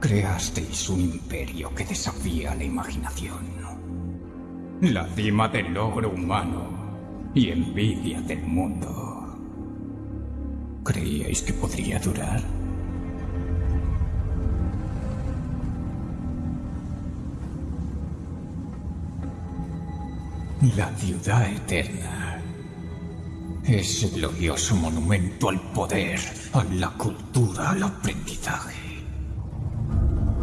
Creasteis un imperio que desafía la imaginación. La cima del logro humano y envidia del mundo. ¿Creíais que podría durar? La ciudad eterna es el glorioso monumento al poder, a la cultura, al aprendizaje.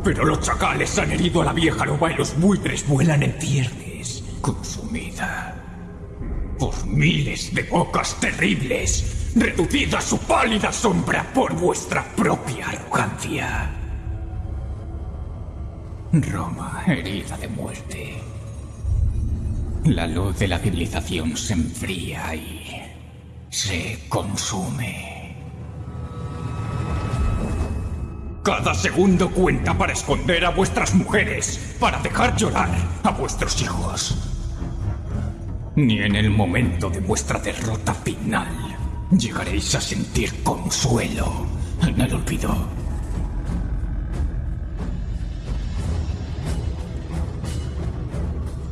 Pero los chacales han herido a la vieja loba y los buitres vuelan en ciernes, consumida por miles de bocas terribles, reducida a su pálida sombra por vuestra propia arrogancia. Roma herida de muerte. La luz de la civilización se enfría y se consume. Cada segundo cuenta para esconder a vuestras mujeres, para dejar llorar a vuestros hijos. Ni en el momento de vuestra derrota final llegaréis a sentir consuelo en el olvido.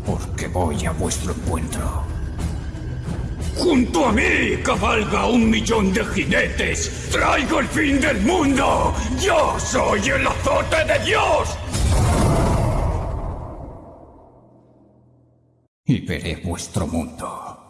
Porque voy a vuestro encuentro. Junto a mí cabalga un millón de jinetes. Traigo el fin del mundo. Yo soy el azote de Dios. Y veré vuestro mundo